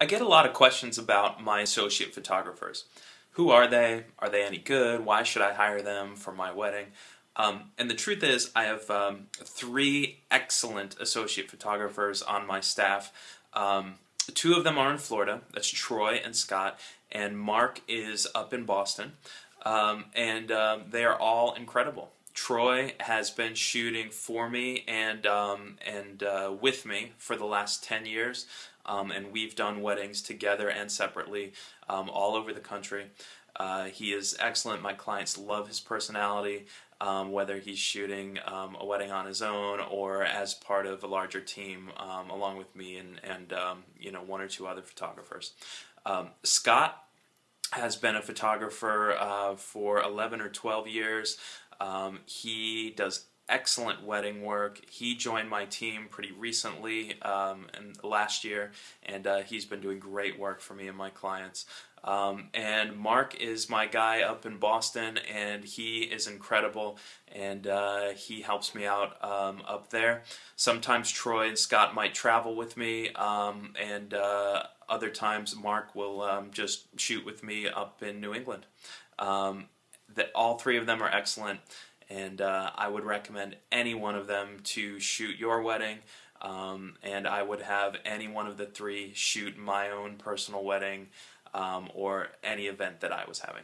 I get a lot of questions about my associate photographers. Who are they? Are they any good? Why should I hire them for my wedding? Um, and the truth is, I have um, three excellent associate photographers on my staff. Um, two of them are in Florida. That's Troy and Scott. And Mark is up in Boston. Um, and um, they are all incredible. Troy has been shooting for me and um, and uh, with me for the last ten years, um, and we've done weddings together and separately um, all over the country. Uh, he is excellent. My clients love his personality, um, whether he's shooting um, a wedding on his own or as part of a larger team, um, along with me and and you know one or two other photographers. Scott has been a photographer uh, for 11 or 12 years. Um, he does excellent wedding work. He joined my team pretty recently, um, and last year, and uh, he's been doing great work for me and my clients. Um, and Mark is my guy up in Boston, and he is incredible, and uh, he helps me out um, up there. Sometimes Troy and Scott might travel with me, um, and uh, other times Mark will um, just shoot with me up in New England. That all three of them are excellent, and uh, I would recommend any one of them to shoot your wedding. Um, and I would have any one of the three shoot my own personal wedding um, or any event that I was having.